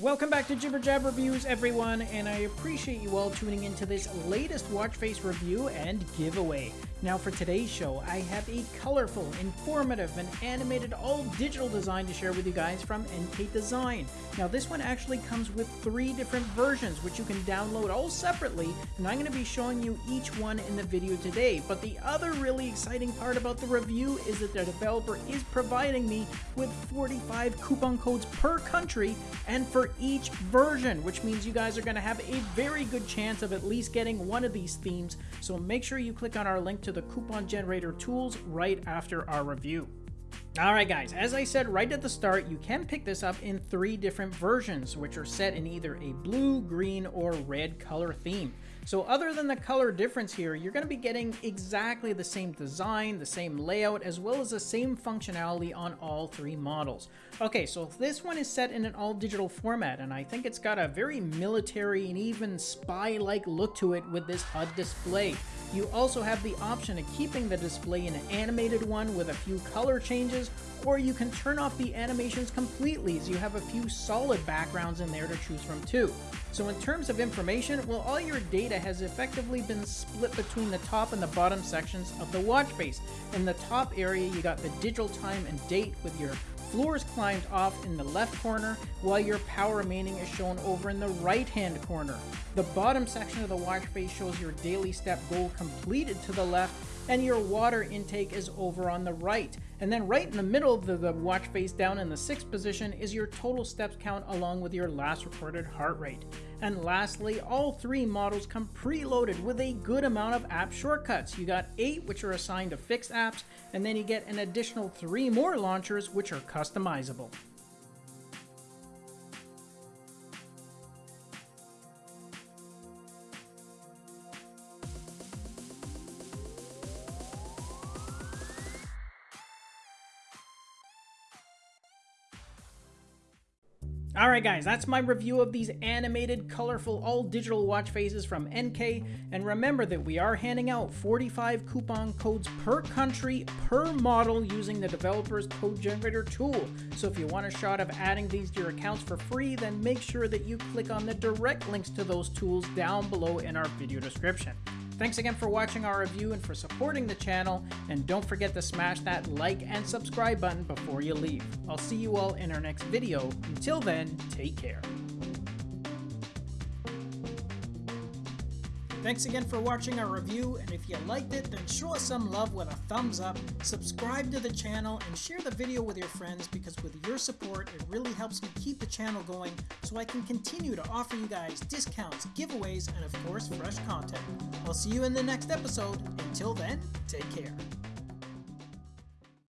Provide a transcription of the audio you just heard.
Welcome back to Jibber Jab Reviews, everyone, and I appreciate you all tuning into this latest watch face review and giveaway. Now for today's show, I have a colorful, informative, and animated all-digital design to share with you guys from NK Design. Now this one actually comes with three different versions, which you can download all separately, and I'm going to be showing you each one in the video today. But the other really exciting part about the review is that the developer is providing me with 45 coupon codes per country and for each version, which means you guys are going to have a very good chance of at least getting one of these themes. So make sure you click on our link to the coupon generator tools right after our review. Alright guys, as I said right at the start, you can pick this up in three different versions, which are set in either a blue, green, or red color theme. So other than the color difference here, you're going to be getting exactly the same design, the same layout, as well as the same functionality on all three models. Okay, so this one is set in an all-digital format, and I think it's got a very military and even spy-like look to it with this HUD display. You also have the option of keeping the display in an animated one with a few color changes, or you can turn off the animations completely as you have a few solid backgrounds in there to choose from too. So in terms of information, well all your data has effectively been split between the top and the bottom sections of the watch face. In the top area you got the digital time and date with your floors climbed off in the left corner, while your power remaining is shown over in the right hand corner. The bottom section of the watch face shows your daily step goal completed to the left, and your water intake is over on the right. And then right in the middle of the, the, watch face down in the sixth position is your total steps count along with your last recorded heart rate. And lastly, all three models come preloaded with a good amount of app shortcuts. You got eight which are assigned to fixed apps, and then you get an additional three more launchers which are customizable. Alright guys, that's my review of these animated, colorful, all-digital watch faces from NK, and remember that we are handing out 45 coupon codes per country, per model, using the developer's code generator tool. So if you want a shot of adding these to your accounts for free, then make sure that you click on the direct links to those tools down below in our video description. Thanks again for watching our review and for supporting the channel, and don't forget to smash that like and subscribe button before you leave. I'll see you all in our next video. Until then, take care. Thanks again for watching our review, and if you liked it, then show us some love with a thumbs up, subscribe to the channel, and share the video with your friends because with your support, it really helps me keep the channel going so I can continue to offer you guys discounts, giveaways, and of course, fresh content. I'll see you in the next episode. Until then, take care.